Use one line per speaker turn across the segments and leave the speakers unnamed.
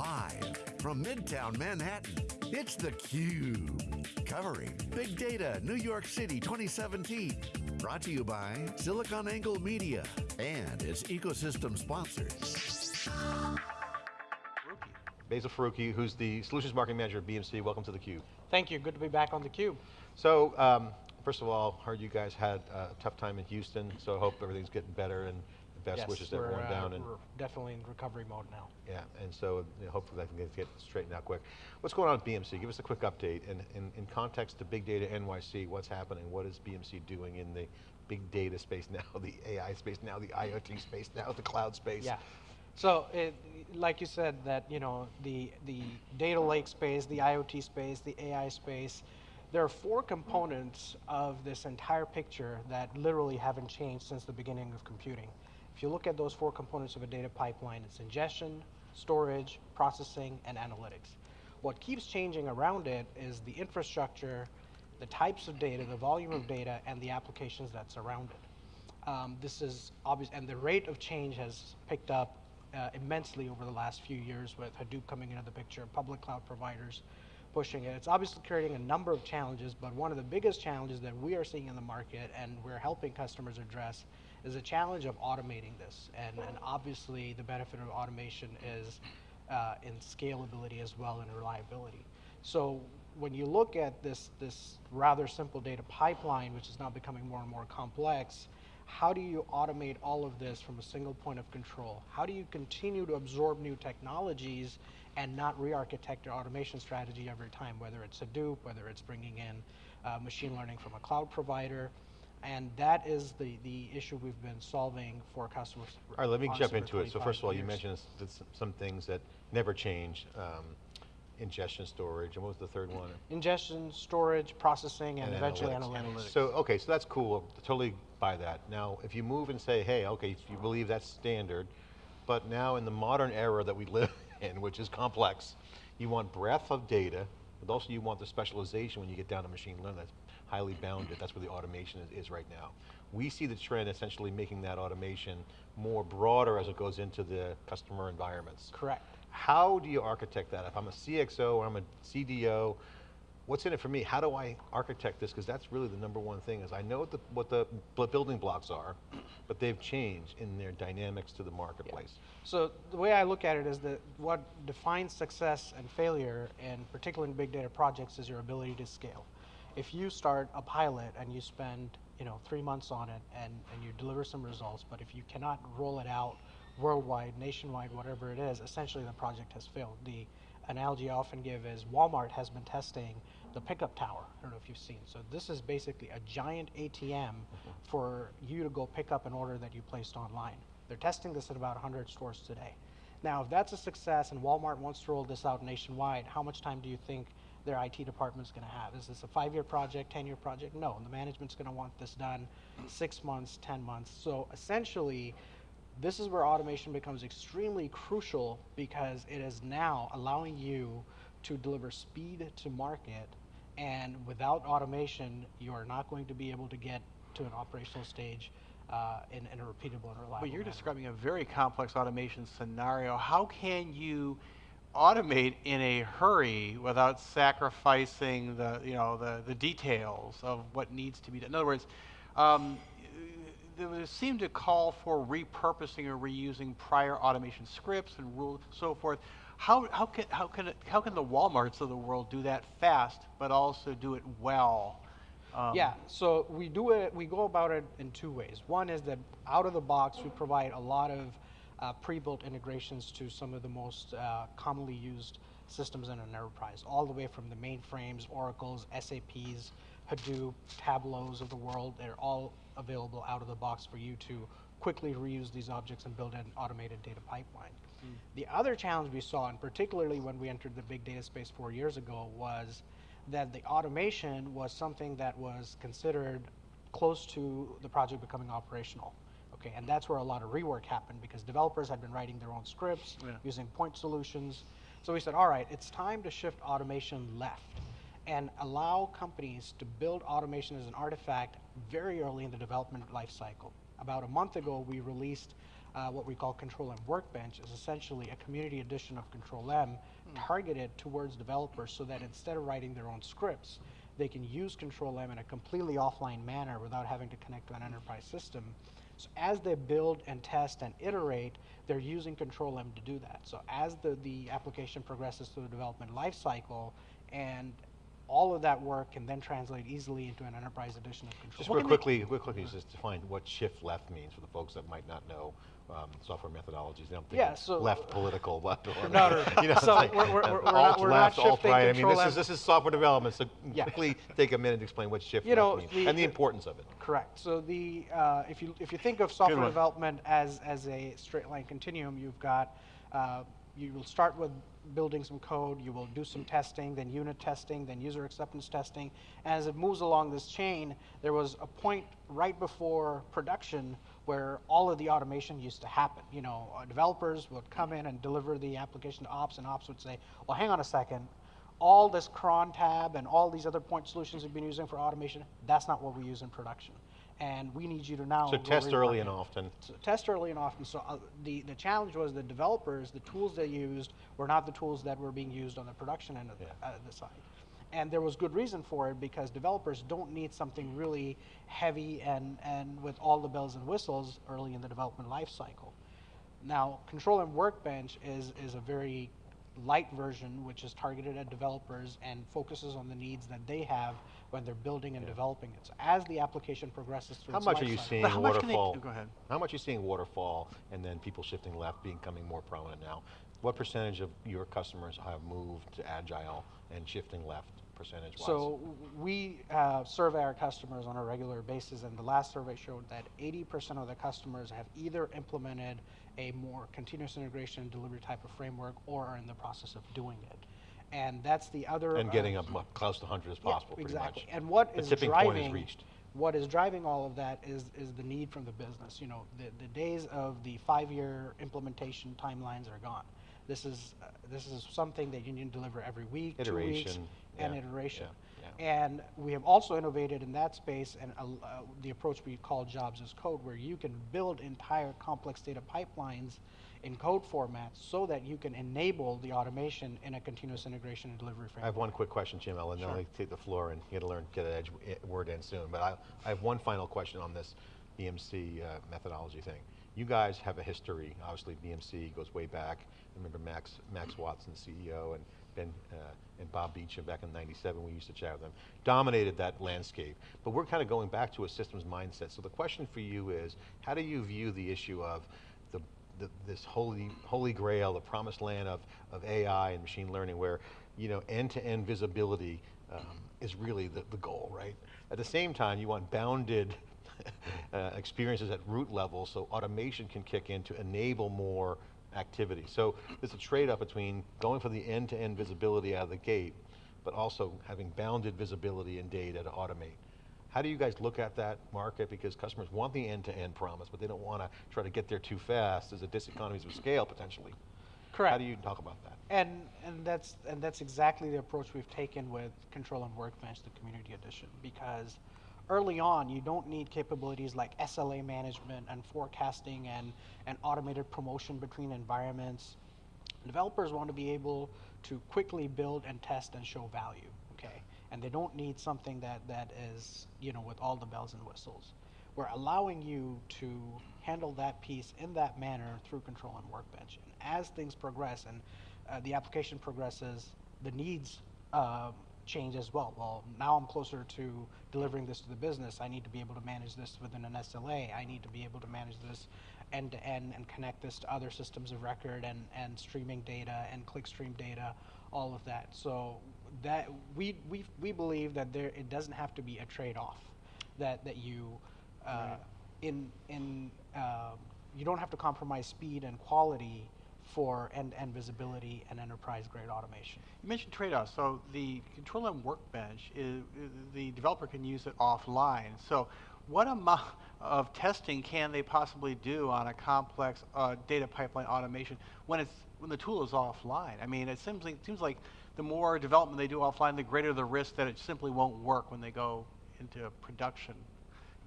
Live from Midtown Manhattan, it's theCUBE. Covering Big Data New York City 2017. Brought to you by SiliconANGLE Media and its ecosystem sponsors.
Basil Faruqui, who's the Solutions Marketing Manager at BMC. Welcome to theCUBE.
Thank you, good to be back on theCUBE.
So, um, first of all, heard you guys had a tough time in Houston, so I hope everything's getting better and best
yes,
wishes to everyone
uh,
down. And
we're definitely in recovery mode now.
Yeah, and so you know, hopefully that can get, get, straightened out quick. What's going on at BMC? Give us a quick update. And in, in context to Big Data NYC, what's happening? What is BMC doing in the big data space now, the AI space now, the IoT space now, the cloud space?
Yeah. So, it, like you said, that you know the the data lake space, the IoT space, the AI space, there are four components of this entire picture that literally haven't changed since the beginning of computing. If you look at those four components of a data pipeline, it's ingestion, storage, processing, and analytics. What keeps changing around it is the infrastructure, the types of data, the volume of data, and the applications that surround it. Um, this is obvious, and the rate of change has picked up uh, immensely over the last few years with Hadoop coming into the picture, public cloud providers pushing it. It's obviously creating a number of challenges, but one of the biggest challenges that we are seeing in the market and we're helping customers address is a challenge of automating this. And, and obviously the benefit of automation is uh, in scalability as well and reliability. So when you look at this, this rather simple data pipeline, which is now becoming more and more complex, how do you automate all of this from a single point of control? How do you continue to absorb new technologies and not re-architect your automation strategy every time, whether it's Hadoop, whether it's bringing in uh, machine learning from a cloud provider, and that is the, the issue we've been solving for customers.
All right, let me jump into it. So first of all, years. you mentioned some things that never change. Um, ingestion storage, and what was the third one?
Ingestion, storage, processing, and, and eventually analytics.
analytics. So, okay, so that's cool, totally buy that. Now, if you move and say, hey, okay, you believe that's standard, but now in the modern era that we live in, which is complex, you want breadth of data, but also you want the specialization when you get down to machine learning that's highly bounded, that's where the automation is, is right now. We see the trend essentially making that automation more broader as it goes into the customer environments.
Correct.
How do you architect that? If I'm a CXO or I'm a CDO, what's in it for me? How do I architect this? Because that's really the number one thing is I know what the, what the building blocks are, but they've changed in their dynamics to the marketplace. Yeah.
So the way I look at it is that what defines success and failure, and particularly in big data projects, is your ability to scale. If you start a pilot and you spend you know, three months on it and, and you deliver some results, but if you cannot roll it out worldwide, nationwide, whatever it is, essentially the project has failed. The analogy I often give is Walmart has been testing the pickup tower. I don't know if you've seen. So this is basically a giant ATM mm-hmm. for you to go pick up an order that you placed online. They're testing this at about 100 stores today. Now, if that's a success and Walmart wants to roll this out nationwide, how much time do you think their IT department is going to have? Is this a five-year project, 10-year project? No, the management's going to want this done six months, 10 months. So essentially, this is where automation becomes extremely crucial because it is now allowing you to deliver speed to market and without automation, you are not going to be able to get to an operational stage uh, in, in, a repeatable and reliable
But you're
manner.
describing a very complex automation scenario. How can you automate in a hurry without sacrificing the, you know, the, the details of what needs to be done? In other words, um, there seemed to call for repurposing or reusing prior automation scripts and rules, so forth. How, how, can, how, can how can the Walmarts of the world do that fast, but also do it well?
Um, yeah, so we do it, we go about it in two ways. One is that out of the box, we provide a lot of uh, pre-built integrations to some of the most uh, commonly used systems in an enterprise, all the way from the mainframes, Oracles, SAPs, Hadoop, Tableaus of the world, they're all available out of the box for you to quickly reuse these objects and build an automated data pipeline. Mm. The other challenge we saw, and particularly when we entered the big data space four years ago, was that the automation was something that was considered close to the project becoming operational. Okay, and that's where a lot of rework happened because developers had been writing their own scripts, yeah. using point solutions. So we said, all right, it's time to shift automation left and allow companies to build automation as an artifact very early in the development lifecycle. About a month ago, we released uh, what we call Control M Workbench is essentially a community edition of Control M targeted towards developers so that instead of writing their own scripts, they can use Control M in a completely offline manner without having to connect to an enterprise system. So as they build and test and iterate, they're using Control M to do that. So as the, the application progresses through the development lifecycle and all of that work can then translate easily into an enterprise edition of Control.
Just
M.
real quickly, real quickly, just define what shift left means for the folks that might not know um, software methodologies. They don't
Yeah, so-
left political, left or
No, no, no.
you know,
So
like,
we're- we're- we're not-
alt
we're
left, alt
shifting
right. I mean, this is this is software development. So
Yeah.
quickly take a minute to explain what shift
You know,
means
the-
and the
the-
importance of it.
Correct. So the uh, if you if you think of software development as as a straight line continuum, you've got uh, you will start with building some code, you will do some testing, then unit testing, then user acceptance testing. As it moves along this chain, there was a point right before production where all of the automation used to happen. You know, uh, developers would come in and deliver the application to ops, and ops would say, "Well, hang on a second all this cron tab and all these other point solutions we've been using for automation, that's not what we use in production. And we need you to now.
So test early and often.
So test early and often. So uh, the, the challenge was the developers, the tools they used were not the tools that were being used on the production end of the,
Yeah.
uh, the side. And there was good reason for it because developers don't need something really heavy and, and with all the bells and whistles early in the development life cycle. Now, Control M Workbench is, is a very light version which is targeted at developers and focuses on the needs that they have when they're building and developing it. So as the application progresses through
How
its
much are you
cycle-
seeing
But how much can they-
waterfall?
go ahead.
How much are you seeing waterfall and then people shifting left becoming more prominent now? What percentage of your customers have moved to agile and shifting left percentage wise?
So we uh, survey our customers on a regular basis, and the last survey showed that 80% of the customers have either implemented a more continuous integration and delivery type of framework or are in the process of doing it. And that's the other.
and
uh,
getting up close to 100 as
yeah,
possible, pretty
exactly.
much.
And what
the
is
tipping
driving
point is reached.
what is driving all of that is is the need from the business. You know, the, the days of the five-year implementation timelines are gone. This is uh, this is something that you need to deliver every week, two weeks,
Iteration,
and iteration. And we have also innovated in that space and uh, the approach we call jobs as code, where you can build entire complex data pipelines in code formats so that you can enable the automation in a continuous integration and delivery framework.
I have one quick question, Jim. I'll then I'll take the floor and you got to learn, get an edge eh, word in soon. But I, I have one final question on this BMC uh, methodology thing. You guys have a history. Obviously, BMC goes way back. I remember Max Max Watson, CEO, and Ben uh, and Bob Beauchamp back in '97. We used to chat with them. Dominated that landscape. But we're kind of going back to a systems mindset. So the question for you is, how do you view the issue of the the, this holy holy grail, the promised land of, of AI and machine learning, where you know end-to-end visibility um, is really the, the goal, right? At the same time, you want bounded uh, experiences at root level, so automation can kick in to enable more activity. So there's a trade-off between going for the end-to-end visibility out of the gate, but also having bounded visibility and data to automate. How do you guys look at that market? Because customers want the end-to-end promise, but they don't want to try to get there too fast. There's a diseconomies of scale potentially.
Correct.
How do you talk about that?
And and that's and that's exactly the approach we've taken with Control M Workbench, the Community Edition, because early on you don't need capabilities like SLA management and forecasting and and automated promotion between environments. Developers want to be able to quickly build and test and show value, okay? And they don't need something that that is you know with all the bells and whistles. We're allowing you to handle that piece in that manner through Control M Workbench. And as things progress and uh, the application progresses, the needs um, change as well. Well, now I'm closer to delivering this to the business. I need to be able to manage this within an SLA. I need to be able to manage this end to end and connect this to other systems of record and, and streaming data and clickstream data, all of that. So that we, we, we believe that there it doesn't have to be a trade-off. That that you uh, in in um, you don't have to compromise speed and quality for end-to-end visibility and enterprise-grade automation.
You mentioned trade-offs. So the Control M Workbench, is, the developer can use it offline. So what amount of testing can they possibly do on a complex uh, data pipeline automation when it's when the tool is offline? I mean, it seems like, seems like the more development they do offline, the greater the risk that it simply won't work when they go into production.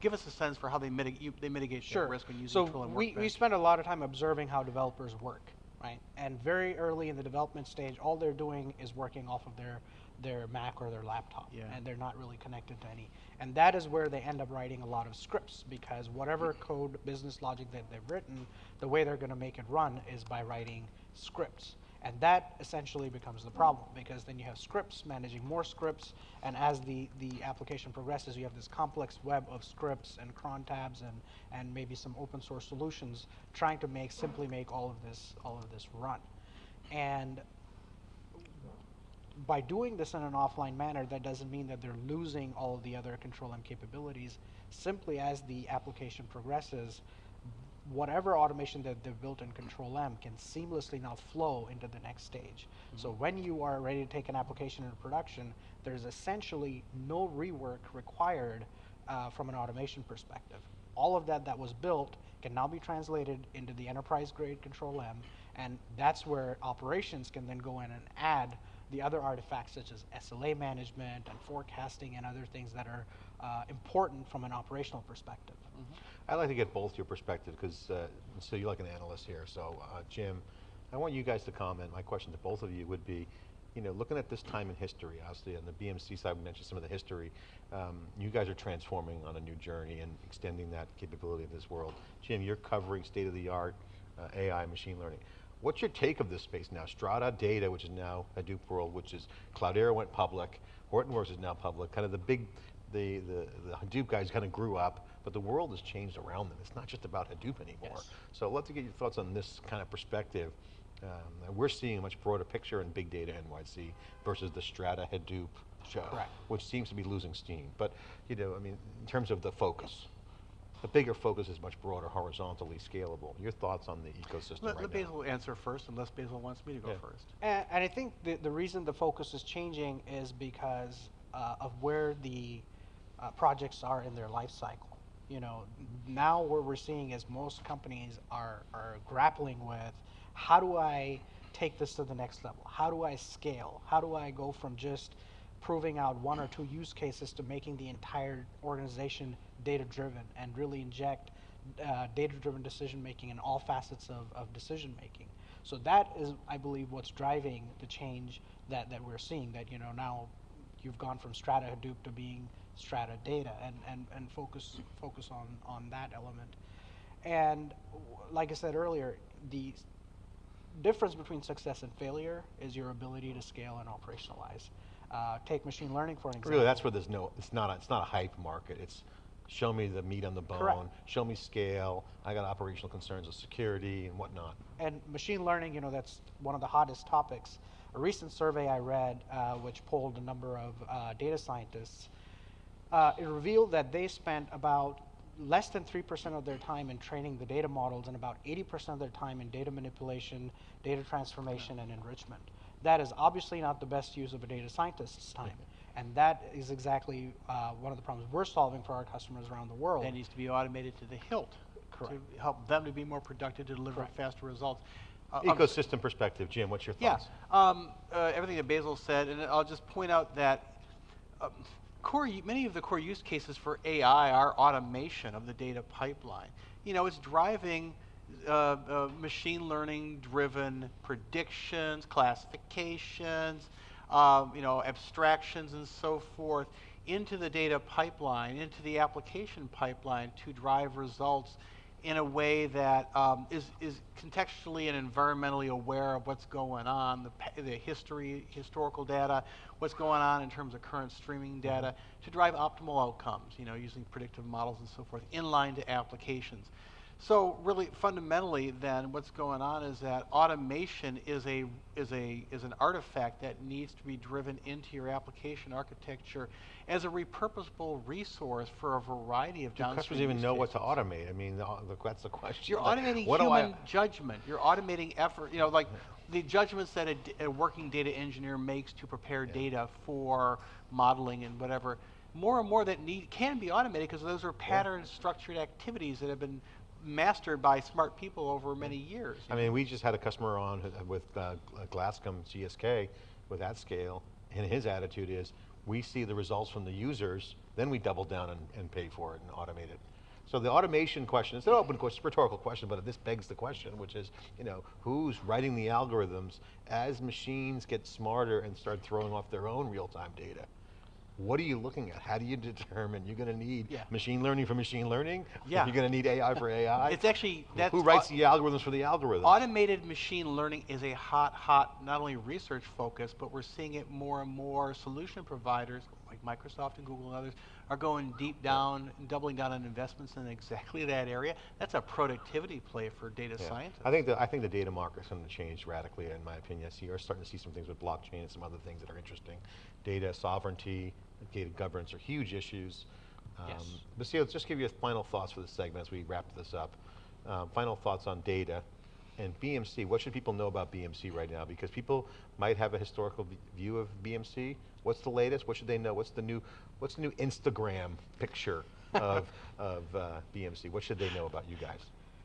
give us a sense for how they mitigate they mitigate
Sure.
risk when using
so
Twill and
we, we spend a lot of time observing how developers work, right? And very early in the development stage, all they're doing is working off of their their Mac or their laptop,
Yeah.
and they're not really connected to any. And that is where they end up writing a lot of scripts because whatever mm. code, business logic that they've written, the way they're going to make it run is by writing scripts. And that essentially becomes the problem because then you have scripts managing more scripts, and as the, the application progresses, you have this complex web of scripts and cron tabs and, and maybe some open source solutions trying to make simply make all of this all of this run. And by doing this in an offline manner, that doesn't mean that they're losing all of the other control M capabilities. Simply as the application progresses, whatever automation that they've built in Control M can seamlessly now flow into the next stage. So when you are ready to take an application into production, there's essentially no rework required uh, from an automation perspective. All of that that was built can now be translated into the enterprise grade Control M, and that's where operations can then go in and add the other artifacts such as SLA management and forecasting and other things that are uh, important from an operational perspective.
I'd like to get both your perspective because, uh, so you're like an analyst here. So, uh, Jim, I want you guys to comment. My question to both of you would be, you know, looking at this time in history, obviously on the BMC side, we mentioned some of the history. Um, you guys are transforming on a new journey and extending that capability in this world. Jim, you're covering state-of-the-art uh, AI, machine learning. What's your take of this space now? Strata Data, which is now Hadoop World, which is Cloudera went public, Hortonworks is now public. Kind of the big, the the, the Hadoop guys kind of grew up, but the world has changed around them. It's not just about Hadoop anymore.
Yes.
So I'd love to get your thoughts on this kind of perspective. Um, we're seeing a much broader picture in big data NYC versus the Strata Hadoop show,
Correct.
which seems to be losing steam. But you know, I mean, in terms of the focus, the bigger focus is much broader, horizontally scalable. Your thoughts on the ecosystem
Let,
right
let
now?
Basil answer first, unless Basil wants me to go
Yeah.
first.
And, and I think the, the reason the focus is changing is because uh, of where the uh, projects are in their life cycle. You know, now what we're seeing is most companies are, are grappling with how do I take this to the next level? How do I scale? How do I go from just proving out one or two use cases to making the entire organization data driven and really inject uh, data driven decision making in all facets of, of decision making. So that is, I believe, what's driving the change that, that we're seeing. That you know now you've gone from Strata Hadoop to being Strata Data, and, and, and focus focus on on that element. And w- like I said earlier, the difference between success and failure is your ability to scale and operationalize. Uh, take machine learning for an example.
Really, that's where there's no, it's not, a, it's not a hype market. It's show me the meat on the bone,
Correct.
show me scale. I got operational concerns of security and whatnot.
and machine learning, you know, that's one of the hottest topics. A recent survey I read, uh, which polled a number of uh, data scientists, uh, it revealed that they spent about less than 3% of their time in training the data models and about 80% of their time in data manipulation, data transformation, and enrichment. That is obviously not the best use of a data scientist's time. And that is exactly uh, one of the problems we're solving for our customers around the world.
That needs to be automated to the hilt
Correct.
to help them to be more productive to deliver
Correct.
faster results. Uh, um,
Ecosystem perspective, Jim, what's your
Yeah,
thoughts?
um, uh, everything that Basil said, and I'll just point out that um, core, many of the core use cases for AI are automation of the data pipeline. You know, it's driving uh, uh, machine learning driven predictions, classifications, um, you know, abstractions and so forth into the data pipeline, into the application pipeline to drive results in a way that um, is is contextually and environmentally aware of what's going on, the, the history, historical data, what's going on in terms of current streaming data, to drive optimal outcomes, you know, using predictive models and so forth, inline to applications. So really, fundamentally, then, what's going on is that automation is a is a is an artifact that needs to be driven into your application architecture as a repurposable resource for a variety of
Do customers even know what to automate? I mean, the, the, that's the question.
You're
Like,
automating
what do I-
human judgment. You're automating effort. You know, like the judgments that a working data engineer makes to prepare
Yeah.
data for modeling and whatever. More and more that need can be automated because those are pattern structured activities that have been mastered by smart people over many years.
I mean, we just had a customer on with uh, Glasscom GSK with that scale, and his attitude is, we see the results from the users, then we double down and, and pay for it and automate it. So the automation question, it's an open question, a rhetorical question, but this begs the question, which is, you know, who's writing the algorithms as machines get smarter and start throwing off their own real-time data? What are you looking at? How do you determine you're going to need
Yeah.
machine learning for machine learning?
Yeah.
You're going to need AI for AI?
It's actually, that's.
Who writes the algorithms for the algorithms?
Automated machine learning is a hot, hot, not only research focus, but we're seeing it more and more solution providers like Microsoft and Google and others are going deep down doubling down on investments in exactly that area. That's a productivity play for data
Yeah.
scientists.
I think the I think the data market's going to change radically, in my opinion. I see you're starting to see some things with blockchain and some other things that are interesting. Data sovereignty, data governance are huge issues. Um,
Yes.
But see, let's just give you a final thoughts for this segment as we wrap this up. Um, final thoughts on data and BMC. What should people know about BMC right now? Because people might have a historical view of BMC. What's the latest? What should they know? What's the new What's the new Instagram picture of of uh, BMC? What should they know about you guys?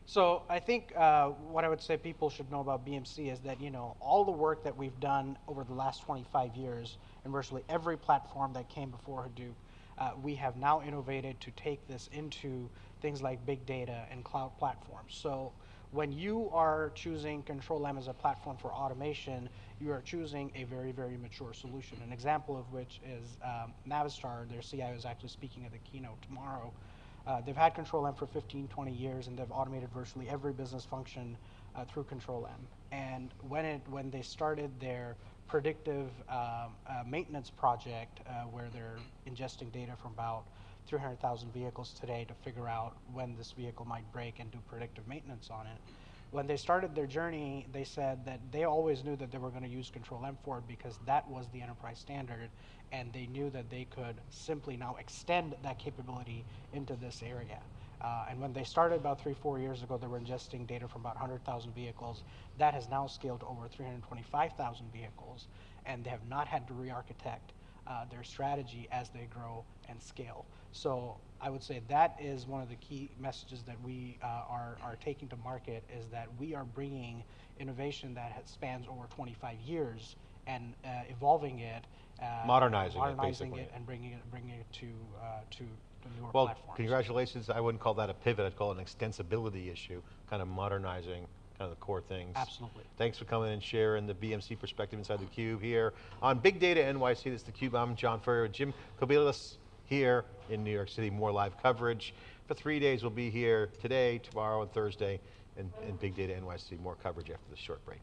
So I think uh, what I would say people should know about BMC is that you know all the work that we've done over the last 25 years, and virtually every platform that came before Hadoop, uh, we have now innovated to take this into things like big data and cloud platforms. So when you are choosing Control M as a platform for automation, you are choosing a very, very mature solution. An example of which is um, Navistar, their CIO is actually speaking at the keynote tomorrow. Uh, they've had Control M for 15, 20 years, and they've automated virtually every business function uh, through Control M. And when it when they started their predictive um, uh, maintenance project, uh, where they're ingesting data from about 300,000 vehicles today to figure out when this vehicle might break and do predictive maintenance on it. When they started their journey, they said that they always knew that they were going to use Control M for it because that was the enterprise standard, and they knew that they could simply now extend that capability into this area. Uh, and when they started about three, four years ago, they were ingesting data from about 100,000 vehicles. That has now scaled to over 325,000 vehicles, and they have not had to re-architect uh, their strategy as they grow and scale. So I would say that is one of the key messages that we uh, are, are taking to market is that we are bringing innovation that has, spans over 25 years and uh, evolving it, uh,
Modernizing it, basically.
it, and bringing it, bringing it to uh, to the newer
Well,
platforms.
congratulations. I wouldn't call that a pivot. I'd call it an extensibility issue, kind of modernizing kind of the core things.
Absolutely.
Thanks for coming and sharing the BMC perspective inside theCUBE here on Big Data NYC. This is theCUBE. I'm John Furrier with Jim Kobielus here in New York City. More live coverage. For three days, we'll be here today, tomorrow, and Thursday, and, and Big Data NYC. More coverage after this short break.